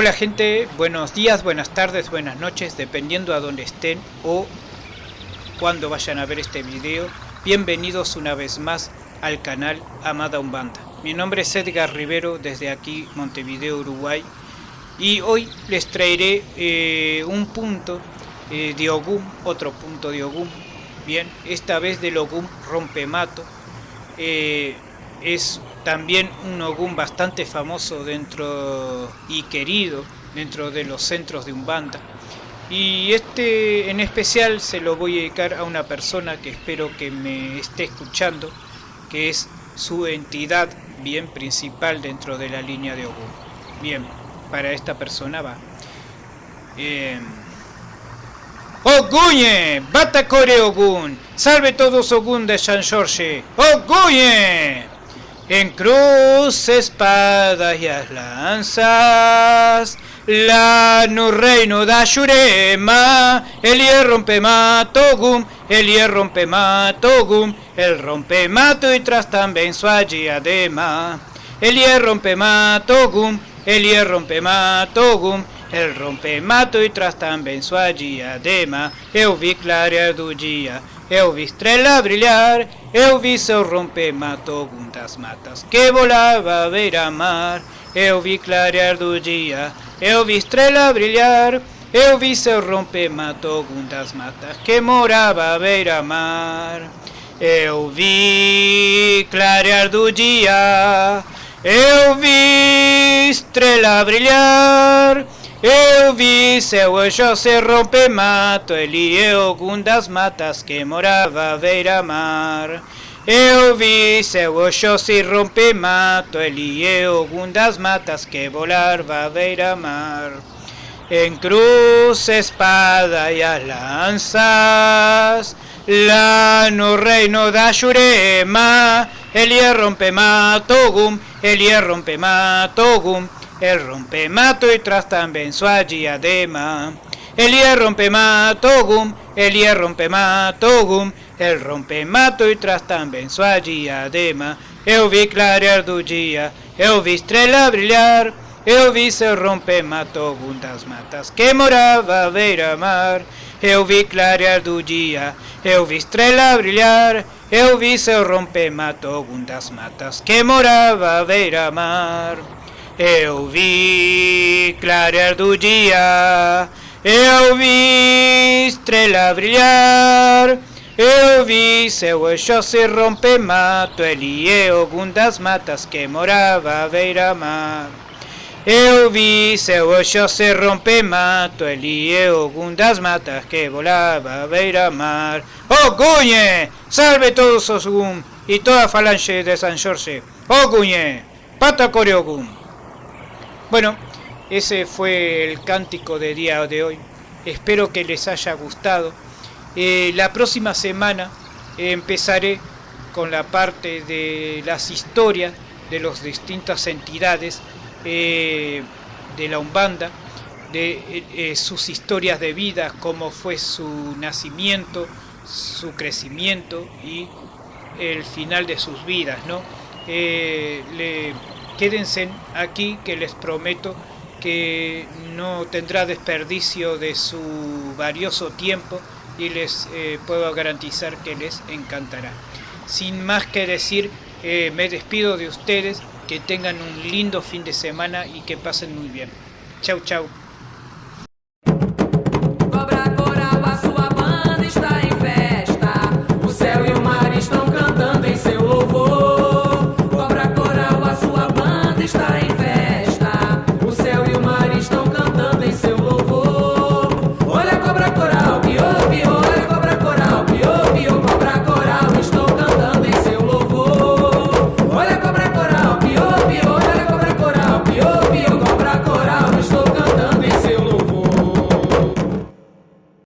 Hola gente, buenos días, buenas tardes, buenas noches, dependiendo a donde estén o cuando vayan a ver este video. Bienvenidos una vez más al canal Amada Umbanda. Mi nombre es Edgar Rivero desde aquí, Montevideo, Uruguay. Y hoy les traeré eh, un punto eh, de Ogum, otro punto de Ogum. Bien, esta vez del Ogum Rompemato. Eh, es también un Ogum bastante famoso dentro y querido dentro de los centros de Umbanda. Y este en especial se lo voy a dedicar a una persona que espero que me esté escuchando, que es su entidad bien principal dentro de la línea de Ogum. Bien, para esta persona va. Eh, ¡Oguñe! ¡Batacore Ogun! ¡Salve todos Ogun de San Jorge! ¡Oguñe! En cruz, espadas y las lanzas, la no reino da Shurema, el hierro rompe matogum, el hierro rompe matogum, el rompe mato y tras también su adema. El hierro rompe matogum, el hierro rompe matogum, el rompe mato e traz também sua diadema. Eu vi clarear do dia, eu vi estrela brilhar, eu vi seu romper mato das matas que volava a beira-mar. Eu vi clarear do dia, eu vi estrela brilhar, eu vi seu romper mato das matas que morava a beira-mar. Eu vi clarear do dia, eu vi estrela brilhar, Eu seu anjo se rompe mato, ele eu matas que morava à beira-mar. Eu vi seu anjo se rompe mato, ele eu matas que volava à beira-mar. En cruz, espada e as lanças, lá no reino da Jurema, ele rompe mato, ele rompe mato, el rompe mato y tras también su hierro rompe matogum, el hierro rompe matogum, el rompe mato y tras también su diadema. Eu vi clarear do dia, eu vi estrela brilhar, eu vi seu rompe matogum das matas que morava à beira-mar. Eu vi clarear do dia, eu vi estrela brilhar, eu vi seu rompe matogum das matas que morava à beira-mar. Eu vi clarear do dia, eu vi estrela brilhar, eu vi seu eixo se romper mato, ele e algum das matas que morava à beira-mar. Eu vi seu eixo se romper mato, ele e algum das matas que volava à beira-mar. Oh Gunhe! Salve todos os Ogum e toda a falange de San Jorge. Oh Gunhe! Pata Coreogum! Bueno, ese fue el cántico de día de hoy. Espero que les haya gustado. Eh, la próxima semana empezaré con la parte de las historias de las distintas entidades eh, de la Umbanda, de eh, sus historias de vida, cómo fue su nacimiento, su crecimiento y el final de sus vidas, ¿no? Quédense aquí que les prometo que no tendrá desperdicio de su valioso tiempo y les eh, puedo garantizar que les encantará. Sin más que decir, eh, me despido de ustedes, que tengan un lindo fin de semana y que pasen muy bien. Chau chau.